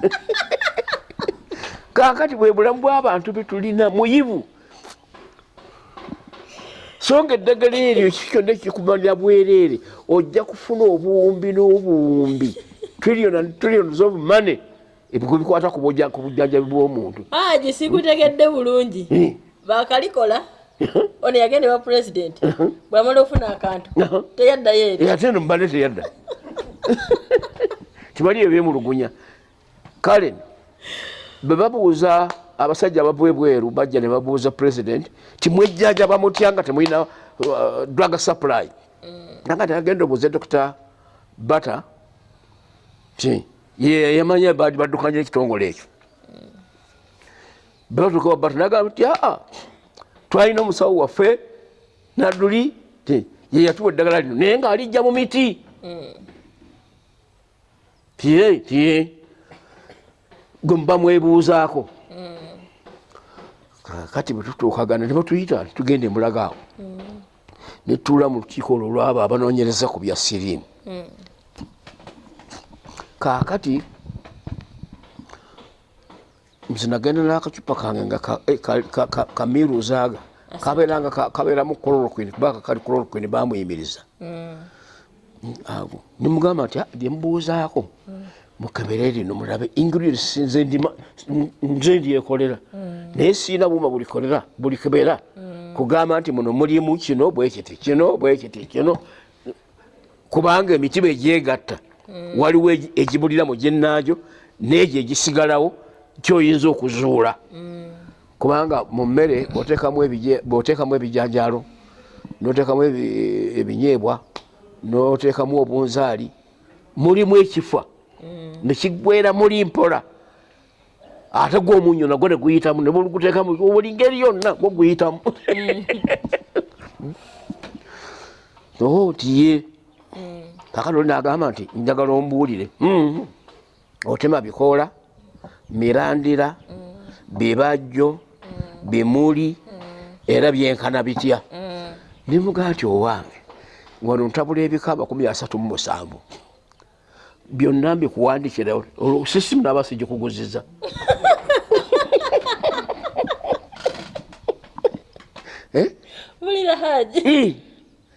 [LAUGHS] kakati bwe bulamu bw'abantu betulina muyivu. So nga eddagala eryo ki kyonna kikumalira bwereere ojja kufuna obuwumbi n'obuwumbi trillions of money. Ebigo bikwata ku bujja- ku bujjanjabi bw'omuntu. Haji sikutegedde bulungi. Eh, bakalikola ono yagende wa pulezidenti bwamala ofuna akantu teyaddayo eri eh, ate eno mubadde teyadda. [LAUGHS] Tibali ebyemulugunya kale bwe babuuza abasajja abava ebweru bajja ne babuuza president timwejjanjaba mutya nga temulina uh, drug supply. Nanga tegagenda obuuze dr butter ti ye yamanya badi baddukanya ekitongole ekyo. Batuka wabata nagamba nti aa twalina omusawo waffe nadduli ti ye yatuwa eddagala lino naye ngaalijja mu miti. Tiye tiye. Gwe muba mwebuuzaako. Kati bwetutuukagana ne batuyita tugende mulagaawo. Netuula mu lukiiko olwo lwabo abanoonyereza ku bya siriimu kaakati nze nagenda n'akacupa kange nga kamiruuzaaga kabeeranga kabeeramu chloroquine kubanga kali chloroquine bamuyimiriza ago nimugamba nti lyemubuuzaako mukebere lino mulabe ingredients nze ndyekolera naye siina buuma bulikolera bulikebera kugamba nti muno mulimu kino bwekiti kino bwekiti kino. Kubanga emitiba egyegatta waliwo egibuliramu gyenaajo neegyo egisigalawo kyoyinza okuzuula. Kubanga mu mmere bwoteekamu ebijanjaalo noteekamu ebinyeebwa noteekamu obunzaali mulimu ekifa. Nekigwera muli mpola ate gwomunyo nagwo neguyitamu neguteekamu buli ngeri yonna gwo guyitamu. [LAUGHS] Oo tiye kakati nagamba nti njagala ombuulire. Mm-hmm. otema bikoola mirandira bibajjo bimuli era byenkana bitya. Nimuga nti owange wano ntabula ebika makumi asatu mu musanvu. Byonna mbikuwandikira sisimu naba sigikuguziza [LAUGHS] mulira haji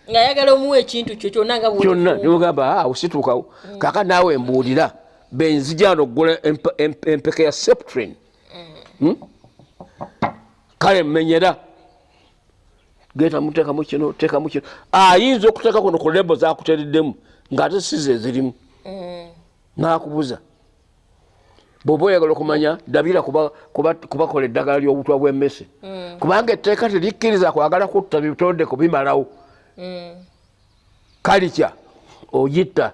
ngaayagala omuwa ekintu kyo kyonna nga kyonna nimugamba awo situukawo kaka naawe mbuulira benzijano okugula empeka ya septrin. Hmm? kale mmenyera. Genda muteekamu kino teekamu kino. Ayinza okuteeka kuno ku lebo zakutereddemu ngaate size ezirimu nakubuza. Bwoba oyagala okumanya dabira kubakola eddagala ly'obutwa bw'emmese. Kubanga etteeka terikkiriza kwagala kutta bitonde kubimalawo kalikya ogitta.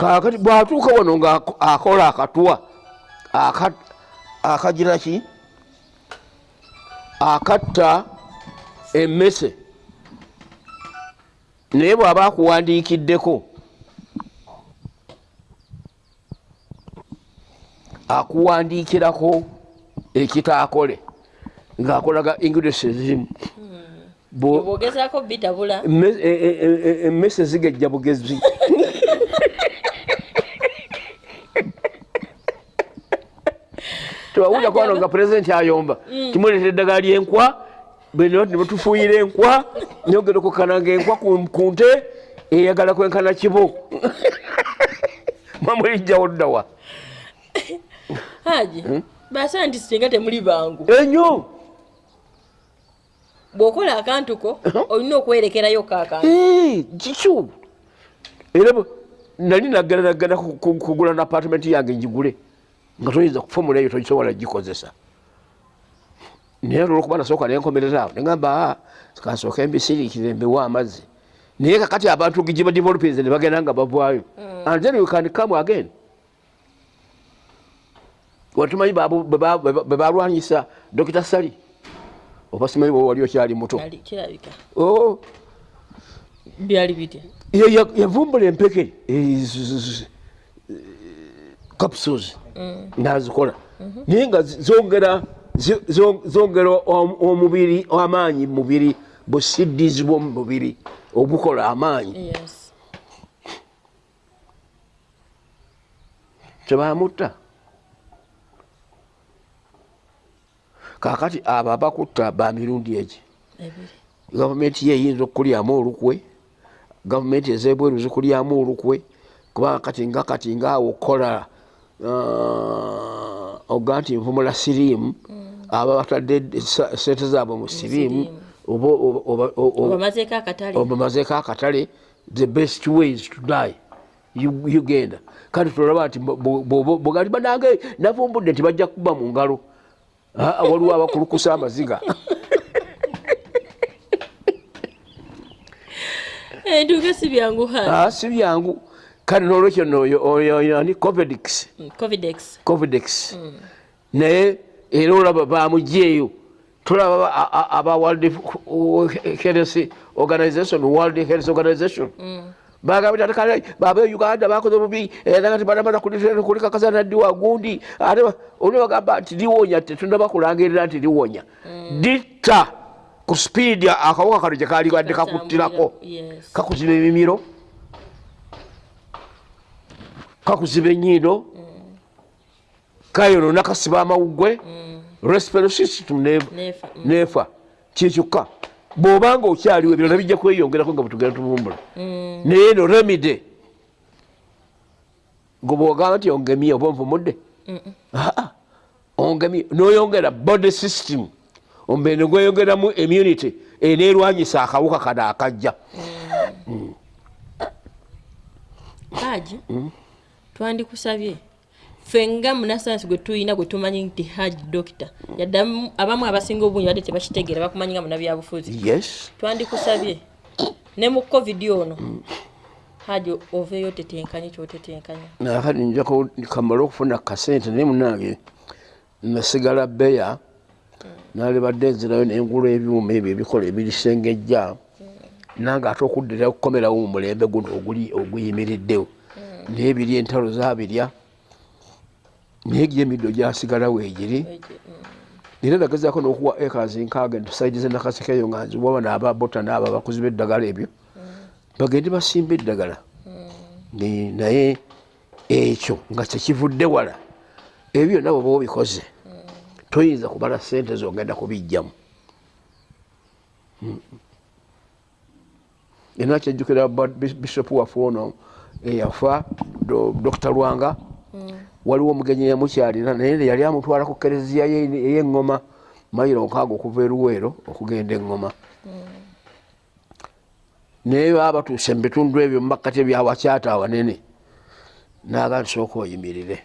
Kakati bwatuuka wano ngaakola akatwa akagira ki? Akatta emmese. Naye bw'aba akuwandiikiddeko akuwandiikirako ekitaakole ng'akolaga ingredients ezimu bwogezaako bitabula emmese zigejja bugezi. [LAUGHS] Tewawulira kwano nga pulezidenti ayomba. Kimuleetera eddagala lyenkwa nebatufuyira enkwa nyogera okukananga enkwa ku nte eyagala kwenkana kibo. Mwamulijjawo ddawa haji basa nti singa temuli bangu. Enyo bw'okola akantu ko olina okwerekerayo kakantu kikyo era nali naggala naggala kugula na apartment yange njigule nga toyinza kufomula eyo togisobola gikozesa naye olwokuba nasooka nenkomereraawo negamba kansooka embisiriikire mbiwa amazzi naye kakati abantu giba developers ne bagenda nga bavaayo and then you can come again watumanyi bebalwanyisa dokita sali oba simanyi bwe wali okyali muto? Yavumbula empeke. Capsules. Nazikola. Naye nga zongera zongera omubiri amaanyi mubiri busiddizi bwomubiri obukola amaanyi. Tebamutta kakati abo abakutta bamirundi egi gavumenti ye eyinza okukulyamu olukwe gavumenti ezebweru zikulyamu olukwe kubanga kati nga kati ngaawo okukola uh, oga nti nvumula siriimu aba batadde sente zaabwe mu siriimu obamazeeko akatale the best ways to die ugenda kandi tulaba nti bwegalibanange navumbudde nti bajja kuba mu ngalo Ah, waliwo abakulukusa amaziga. Entuuka si byangu Ah, si byangu. Kale nolwekyo noyoani covidix. Covidex covidex naye era olaba bamugyeeyo tulaba aba world health organization world health organization bagambye kale baba uganda bakoze bubi era nga tibanamaza kulikakasa naddiwa gundi. Ate ba- oli bagamba nti liwonya tetunaba kulangirira nti liwonya ditta ku speedi akawuka kano gye kalibadde kakuttirako kakuziba emimiro. Kakuziba enyindo kayonona kasiba amawugwe. Respiratory system ne- Nefa, mm. nefa kyekyokka bw'obanga okyaliwo ebirala bijja kweyongerako nga bwetugenda tubumbula. Naye no remide gwe bwogamba nti ongemye oba onvumudde? Aa, ongemye. Noyongera body system. Ombe negweyongeramu immunity. Eneerwanyisa akawuka kano akajja. Haji twandikusabye ffe nga munasayansi gwe tuyina gwe tumanyi nti haji dokita yadde abamu- abasinga obungi badde tebakitegeera bakumanyi nga munabyabufuzi twandikusabye. Ne mu covid ono haji oveeyo tetenkanye kyotetenkanya nakati njako kamala okufuna kasente naye munange nasigala beya nalibadde nzirayo nengula ebyuma ebyo ebikola ebirisengejja nange ate okuddira okukomerawo mu mulembe guno oguli oguyimiriddewo. Naye biri entalo zabirya naye gyo emiddo gyasigalawo egiri era nagezaako n'okuwa ekazi nkaaga ntusaidize nakasikeyo nga nziwa bano ababota naabo abakozi b'eddagala ebyo. Bagende basimba eddagala. Ni- naye ekyo nga kyekivudde wala ebyo nabo ba obikoze toyinza kubala sente zogenda kubijjamu Mm. era kyejjukira bishop waffe ono eyafa Do- dr lwanga waliwo omugenyi yamukyalira naye yali amutwala ku kereziya ye- ey'eŋŋoma mayiro nkaaga okuva eruweero okugenda eŋŋoma naye baba batuuse mu bitundu ebyo mu makkati ebyawakyata awanene naga nsooka oyimirire.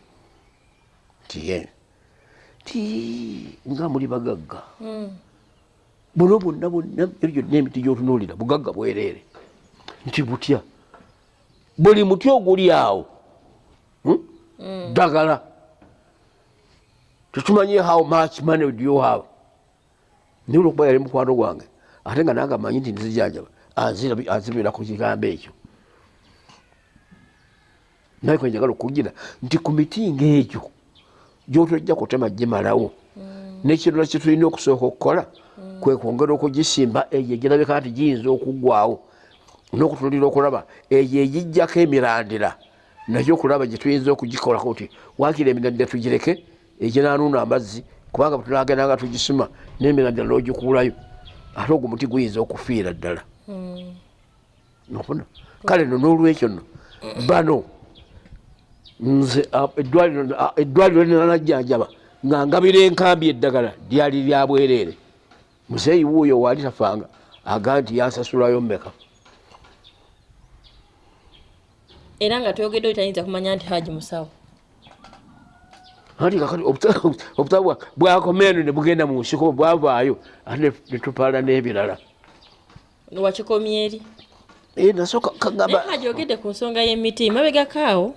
Nti ye ti nga muli bagagga. Buno bwonna bwonna ebyo byonna emiti gyotunuulira bugagga bwereere. Nti butya? Buli muti oguli awo? Ddagala tetumanyi how much money do you have? Naye olwokuba yali mukwano gwange. Ate nga nange amanyi nti nzijanjaba anzibira ku kigambo ekyo. Naye kwe njagala okugira nti ku miti ngaegyo gyotojja kutema gimalawo nekirala kyetulina okusooka okukola kwe kwongera okugisimba eyo egirabika nti giyinza okuggwawo n'okutulira okulaba eyo egijjako emirandira nayo okulaba gyetuyinza okugikolako nti wakira emirandira tugireke eginanuuna amazzi kubanga bwetunagendanga tugisima n'emirandira n'ogikuulayo ate ogwo muti guyinza okufiira ddala. Nofuna? Kale no n'olwekyo no bano nze eddwaliro linanajjanjaba nga ngabira enkambi eddagala lyali lya bwereere muzeeyi wuuyo waali tafanga aga nti yansasulayo mmeka era nga twogedde otayinza kumanya nti haji musawo. Anti kakati obuta- obutabo bwa- bwakomeeno ne bugenda mu nsiko bwavaayo ate ne- tupaala n'ebirala. Wakikomye eri? Eh, nasooka kagamba naye haji ogedde ku nsonga y'emiti mabegakaawo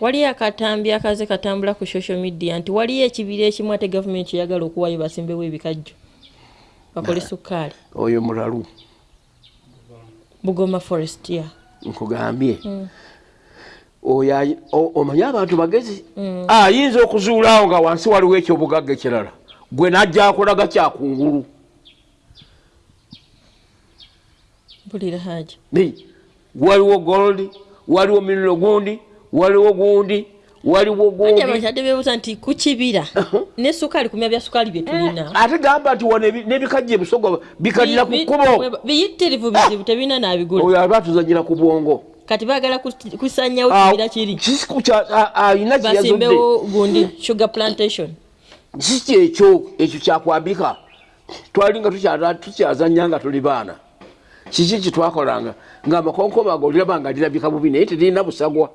waliyo akatambi akaze katambula ku social media nti waliyo ekibira ekimu ate gavumenti kyeyagala okuwayo basimbewo ebikajjo bakole sukkaali oyo mulalu bugoma forestier nkugambye oyo ayi- o- omanyi abantu bagezi? Ayinza okuzuulawo nga wansi waliwo ekyobugagga ekirala. Gwe najja akolaga kyakungulu. Waliwo gold waliwo miniro gundi waliwo gundi waliwo haji gundi abakadde beebuuza nti ku kibira? Ne sukali kumya bya sukali bye tulina. Ate gamba nti wano ebi- n'ebikajja ebisogo bikalira ku kkubo. bi- biyitirivu bizibu tebina nabigula. Oyo aba atuzanyira ku bwongo kati baagala kus- kusanyawo Ah, kibira kiri. kisiku kya- a- ayina kyeyazudde basimbewo gundi sugar plantation. Si kyekyo ekyo kyakwambika twali nga tukyaza- tukyazanya nga tuli baana. Kiki kitwakolanga? Nga amakonkoma ago oliraba nga lirabika bubi naye teririna busagwa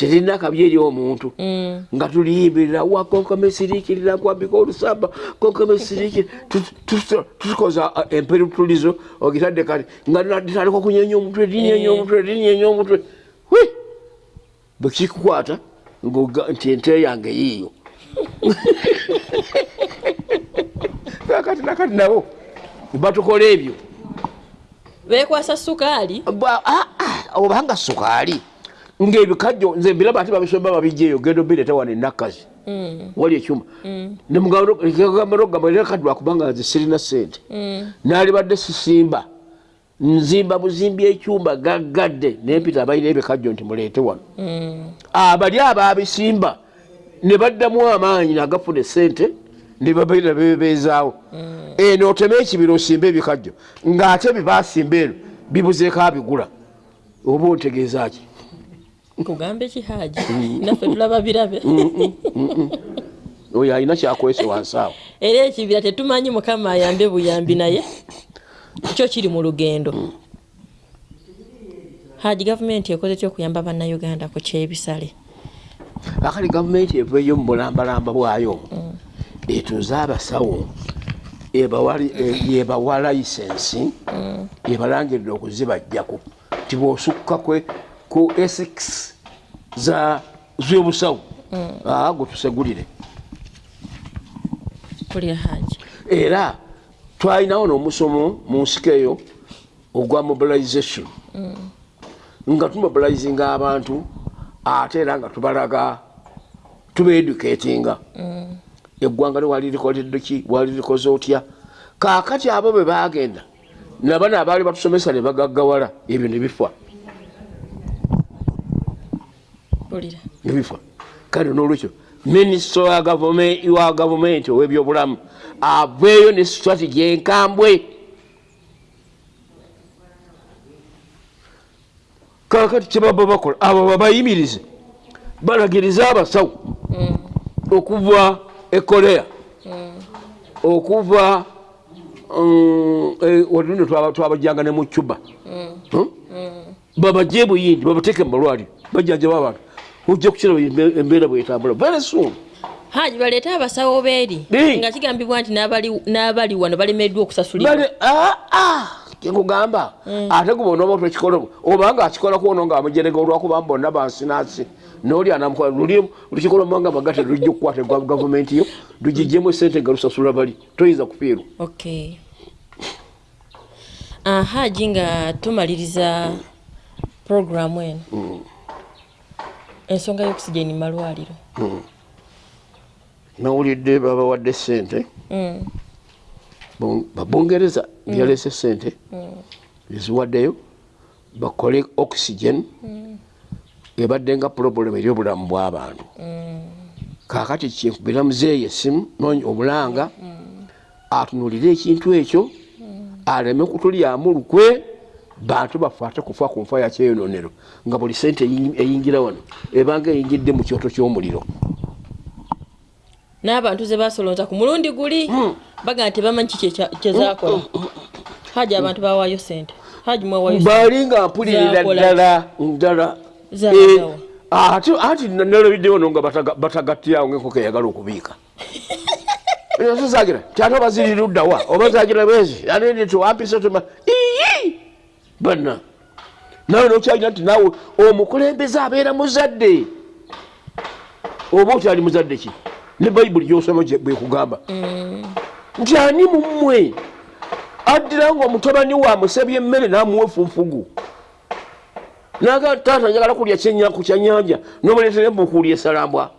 terina kabi eri omuntu. Mm. nga tuliyimbirira wa konkome siriikirira nkwambika olusamba konkome siriikiri tukoza emperutulizo ogitadde kati nga natandika okunyenya omutwe linyenya omutwe linyenya omutwe wi bwe kikukwata ng'oga- nti ente yange yiiyo. [LAUGHS] Kakati nakati nabo batukola ebyo. Bekwasa sukaali? Ah, ah, obanga sukaali ngaebikajjo nze mbiraba ate babisomba babijjaeyo gendo bireeta wano enakkazi wali ekyuma. Nemugamba nogamba era kati lwakubanga nze sirina sente naali badde sisimba. Nzimba buzimbi ekyumba gaggadde. Nempita abalina ebikajjo nti muleete wano. Abali ababisimba ne baddamu amaanyi nagafuna esente ne babaira bebeezaawo. Eno oteme ekibira osimba ebikajjo ng'ate byebasimba eno bibuzeeko abigula. Oba ontegeeza ki kugambe kihaji naffe tulaba birabe. Oyo alina kyakwese wansi awo. Era ekibira tetumanyi mukama ayambe buyambi naye kyo kiri mu lugendo. Haji gavumenti ekoze ki okuyamba bannayuganda ku kyebisale. Akali gavumenti eveeyo mu bulambalamba bwayo etuze abasawo ebawali- e- yebawa layisensi ebalangirira okuzibajjako ti bwosukka kwe ku esix za z'obusawo aa gwe tusegulire. Era twalinawo n'omusomo mu nsiko eyo ogwa mobilization. Nga tumobilizinga abantu ate era nga tubalaga tubeeducatinga eggwanga liwali likoledde ki wali likoze otya? Kaakati abo bwe bagenda nabano abaali batusomesa ne bagaggawala ebyo ne bifa bulira ne bifa kale n'olwekyo minisita wa gavumenti ow'ebyobulamu aveeyo ne strategy enkambwe kakati kyebaba bakola abo babayimirize balagirize abasawo okuva e korea okuva mm, eh, watuno twabajjanga ne mu cuba. Babajje buyindi babateeke mu malwaliro bajjanjaba abantu ojja kukiraba embe- embeera bwetambula very soon. Haji baleete abasawo beeri Ee. nga kigambibwa nti n'abali- wano balemeddwa okusasulibwa. Bale aa kyekugamba ate guba onooba twekikola obanga akikola kwono nga amujerega olwakuba bonna bansinasi noli anamukola luli lukikola manga magate lujja okukwata gwa gavumenti yo lugijjemu esente nga lusasula bali. Toyinza kufiirwa Ah, haji nga tumaliriza programu eno ensonga y'okusigeni malwaliro nawulidde babawadde sente Mm. Bon- babungereza byaleese sente eziwaddeyo bakole oxygen. Ebadde nga problem eri obulamu bw'abantu kakati kyenkubira muzeeyi esimu noonya obulanga atunulire ekintu ekyo aleme kutulyamu lukwe bantu bafe ate kufa ku nfa yakyeyononero nga buli sente eyi- eyingira wano ebanga eyingidde mu kyoto ky'omuliro. N'abantu ze basolonza ku mulundi guli baga nti bamanyi ki kye- kyezakola haji abantu bawaayo sente. Haji mwawaayo sente. baali nga mpulirira ddala ddala. Eh, ate ati nalabiddewo no nga bataga- batagattirawo ngaenkoko eyagala okubiika. [LAUGHS] Ezo zagira tyate oba ziri luddawa oba zagira bwezi? Anene tiwampisa tuma iyi banna nawe nokyalina nti naawe omukulembeze abeera muzadde. Oba okyali muzadde ki? Ne bayibuli gyosoma bwekugamba nti ani mummwe addira nga omutabani we amusabye emmere n'amuwa efunfugu? Naga taata njagala kulya kyenya- ku kyanyanja nomuleetera embukuuli esalambwa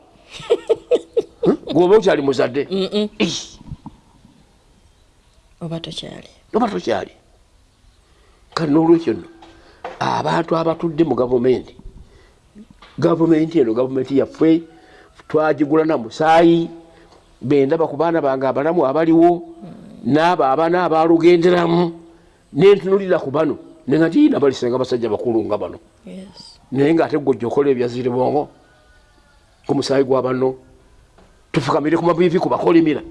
[LAUGHS] gwoba okyali muzadde? Oba tokyali kale n'olwekyo nno abantu abatudde mu gavumenti gavumenti eno gavumenti yaffe twagigula na musaayi. Bendaba ku baana bange abalamu abaliwo n'abo abaana abalugenderamu nentunulira ku bano nenga ntiina balisenga basajja bakulu nga bano. Naye ngaate gwojja okola ebyaziri bongo ku musaayi gwa bano tufukamire ku mabivi ku bakolimira.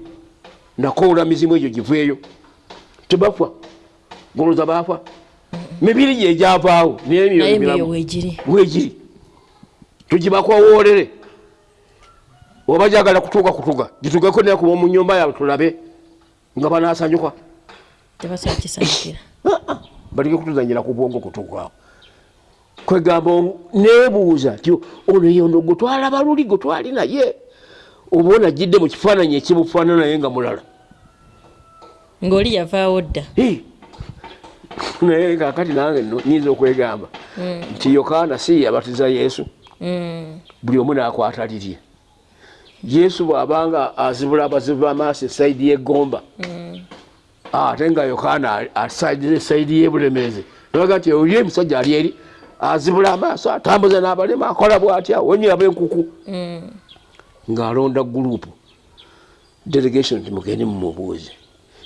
Nakoola mizimu egyo giveeyo. Tebafa goloza bafa mibiri gyegyavaawo naye naye wegiri tugibakowoolere oba jagala kutuuka kutuga gitugeko naye kuba mu nyumba yaabwe tulabe nga banasanyuka tebasobola kisanyukira [COUGHS] baleke kutuzanyira ku bwongo kutugwawo kwegamba nebuuza ti ono yono gwetwalaba luli gwetwali naye? Oba onagidde mu kifaananyi ekimufaanana naye nga mulala. Ng'oli yavaawo dda. [LAUGHS] naye kakati nange nyinza okwegamba nti yokaana si yabatiza yesu. Mm. buli omu nakwata lirye yesu bw'abanga azibula abazibu b'amaaso esayidi y'eggomba ate nga yokaana asaidiza esayidi y'ebulemeezi. Naga nti oli emusajja ali eri azibula amaaso atambuza n'abalema akola bw'atya wenyiraba enkuku ng'alonda gurupu delegation nti mugende mumubuuze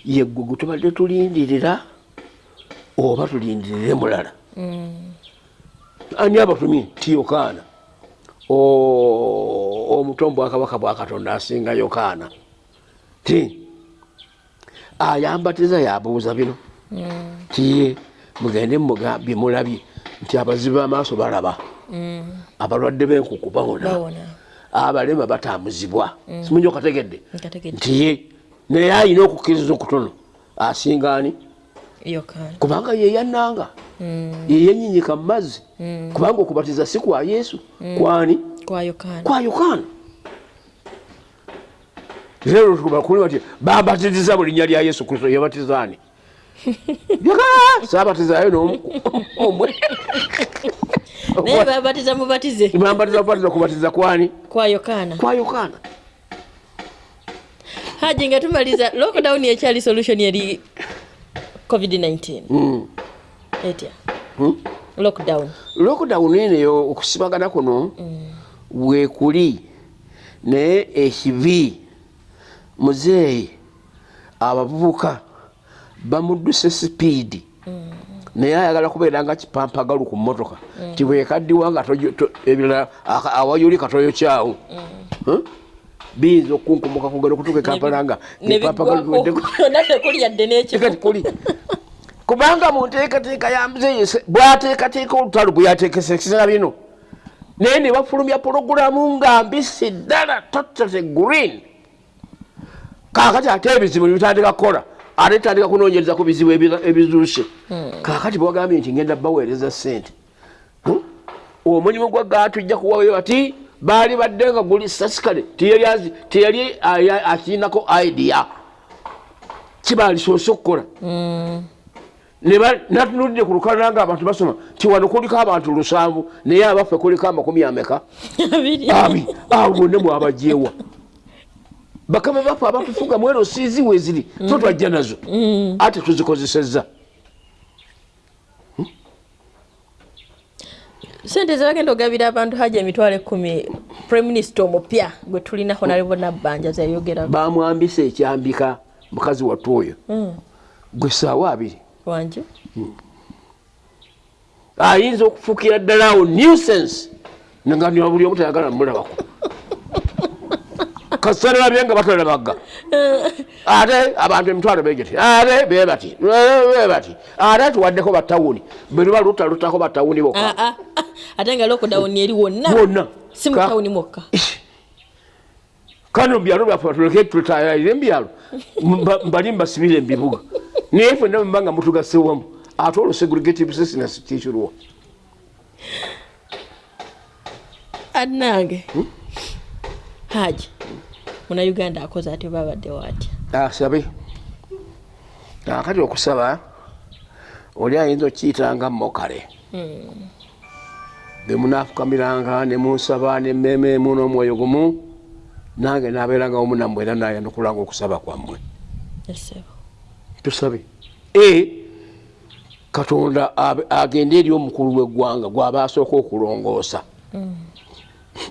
yeggwe gwe tubadde tulindirira oba tulindirire mulala ani abatumye ti yokaana O- omuto bwakabaka bwa katonda asinga yokaana ti ayambatiza yabuuza bino. Tiye mugende bimulabye nti abazibu amaaso balaba. Abalwadde b'enkuku bawona. Abalema batambuzibwa. Simunyi okategedde. Nti ye naye ayina okukkiriza okutono. Asingaani kubanga ye yeyenyinyika mu mazzi. Kubanga okubatiza si kwa yesu. Kwani? Kwa yokaana kubakuli wati bati babatiriza mu linnya lya yesu kristo yabatizaani sabatizayo nomwe naye babatiza mubatize. Bambatiza mubatiza kubatiza kwani? Kwa yokaana kwa yokaana haji nga tumaliza lockdown ekyali solution eri covid-19 Mm. etya Hmm? lockdown. Lockdown eneyo okusibagana kuno wekuli naye ekibi muzeeyi abavubuka bamudduse sipiidi naye ayagala kubeera nga kipampagalu ku mmotoka. Tibwekaddiwa nga ebirala awayuli katoyokyawo Huh? Biyinza okunkumuka kugala okutuuka ekampala nga bipampagalu [LAUGHS] nadde kuli yadde n'ekifo kati kuli kubanga mu nteekateeka ya muzeeyi bwateekateeka olutalo bwe yateekesekera bino. Naye ne bafulumya pologulamu nga mbisi ddala totate green. Kakati ate ebizibu nebitandika kukola ate tandika kunoonyereza ku bizibu ebi- ebizuuse. Kakati bwagambye nti ngenda baweereza sente Hmm? omulimu gwa gaa tujja kuwayo bati baali badde nga guli sasikale teyali akirinako idea. Kibalisoose okukola. Natunulidde ku lukalala nga abantu basoma ti wano kuliko abantu lusanvu naye abaffe kuliko amakumi ameka? [LAUGHS] Abi awo bonna mwabajeewa bakama baffe abatufuga mwero siizi weziri so twajja nazo. Ate tuzikozesezza sente zebagenda ogabira abantu haji emitwalo ekumi prime minister omupya gwe tulina honarebo nabbanja zeyogerako bamwambisa ekyambika mukazi wattu oyo. Gwe saawa abiri. Wanje ayinza okufuukira ddala awo nuisance. Nga buli omu tayagala mulabako kasalabye nga batalabagga ate abantu emitwalo begeti ate bebati bebati ate tuwaddeko batawuni bwe luba lutalutako batawuni bokka. Ah, ah, ah. ate nga lockdown eri wonna. Bonna si mu Ka- tawuni mwokka. Kano mubyalo byaffe tuleke tutayalire mubyalo Mba- mbali mbasibire mubibuga naye fenna muba nga mutugasewamu ate olwo segregative business kikyulwa annange haji munauganda akoze ate babaddewo atya asabe akati okusaba oli ayinza okiyitanga mokale. Bemunafukamiranga nemunsaba nemmeeme emu n'omwoyo gumu nange nabeeranga omu nammwe era nayandukulanga okusaba kwammwe. Tusabe e katonda agende eri omukulu w'eggwanga gwaba asooka okulongoosa.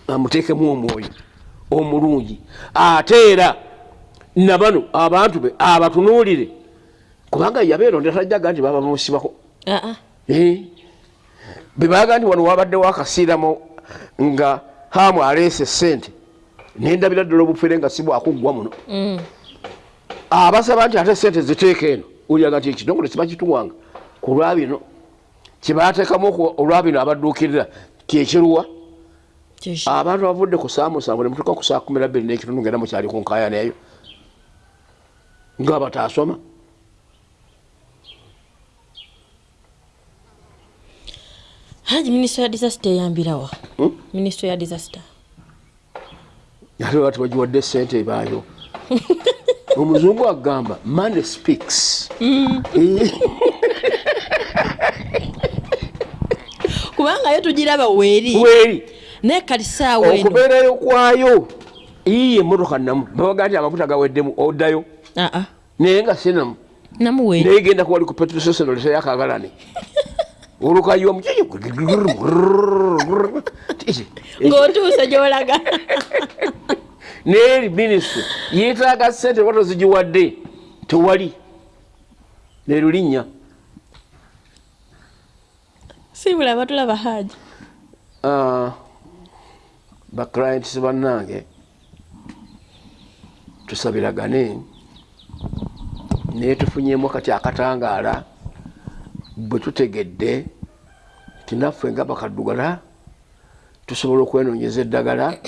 Amuteekemu omwoyo omulungi. Ate era nabano abantu be abatunuulire. Kubanga yabeeronda tajjaga nti baba bamusibako aa Eh, bwe baga nti wano wabaddewo akasiiramo nga hamu aleese sente nendabira ddala obufere nga si bwakuggwa muno. Abasaba nti ate sente ziteeka eno olyaga nti ekitongole kibakituwanga ku lwabino kyebateekamu olwabino abadduukirira kyekiruwa. Abantu abavudde ku saa musanvu ne mutuuka ku saa kumi nabbiri n'ekitundu ngenda mukyali ku nkaaya neeyo nga bataasoma. Haji minisitule ya disaster eyambirawa Hmm? minisitule ya disaster. Ate bati bagiwadde sente ebaayo? [LAUGHS] Omuzungu agamba money speaks. Eh, [LAUGHS] kubanga yo tugiraba weeri. Weri naye kati saawa eno okubeerayo kwayo iye emotoka namu babaga nti amakuta gaweddemu oddayo naye nga sinamu naye genda kuwali ku petroseseno leseyakagalane olukayiwa mukiyo ng'otuuse gyolaga neeri minisitule yeetaaga sente oba tozigiwadde tewali nerulinnya sibula batulaba haji baclients bannange tusabiragane. Naye tufunyemu kati akatangaala bwe tutegedde tinaffe nga bakaddugala tusobola okwenoonyeza eddagala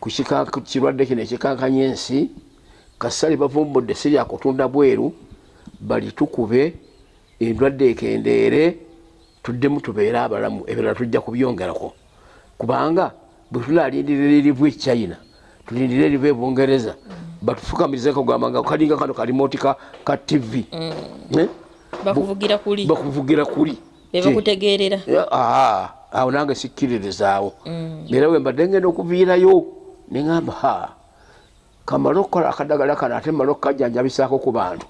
ku kirwadde kino ekikankanya ensi kasali bavumbudde sirya kutunda bweru bali tukube endwadde ekendeere tuddemu tubeere abalamu ebirala tujja kubyongerako. Kubanga bwe tunaalindirira erivu echina tulindire erivu ebungereza batufukamirize kugamba nga kalinga kano kalimoti ka tv Eh? bakuvugira kuli. bakuvugira kuli. Bebakutegeerera awo nange sikkiririzaawo era bwe mbadde ngenda okuviirayo neŋamba kamale okukola akadagala kano ate mmale okukajjanjabisaako ku bantu.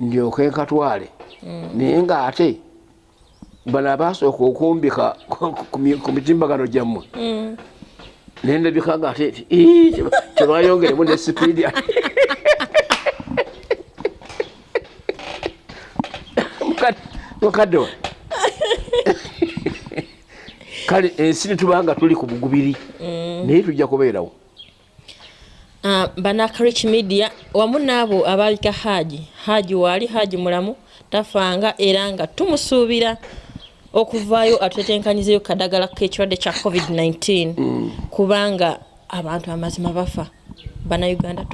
Ndyoke nkatwale. Naye ngaate bano abasooka okumbika ku mi- ku mitimbagano gyammwe. Naye ndabika nga ate "Ii, teba- tebayongeremu ne sipiidi [LAUGHS] Mukadde- wa? [LAUGHS] Kale ensi netubanga tuli ku bugubiri. Naye tujja kubeerawo Ah, banakarich media wamu n'abo abaalika haji. Haji waali haji mulamu tafanga era nga tumusuubira okuvaayo atutetenkanyizeyo kadagala k'ekirwadde kya covid-19 kubanga abantu amazima bafa. Bannayuganda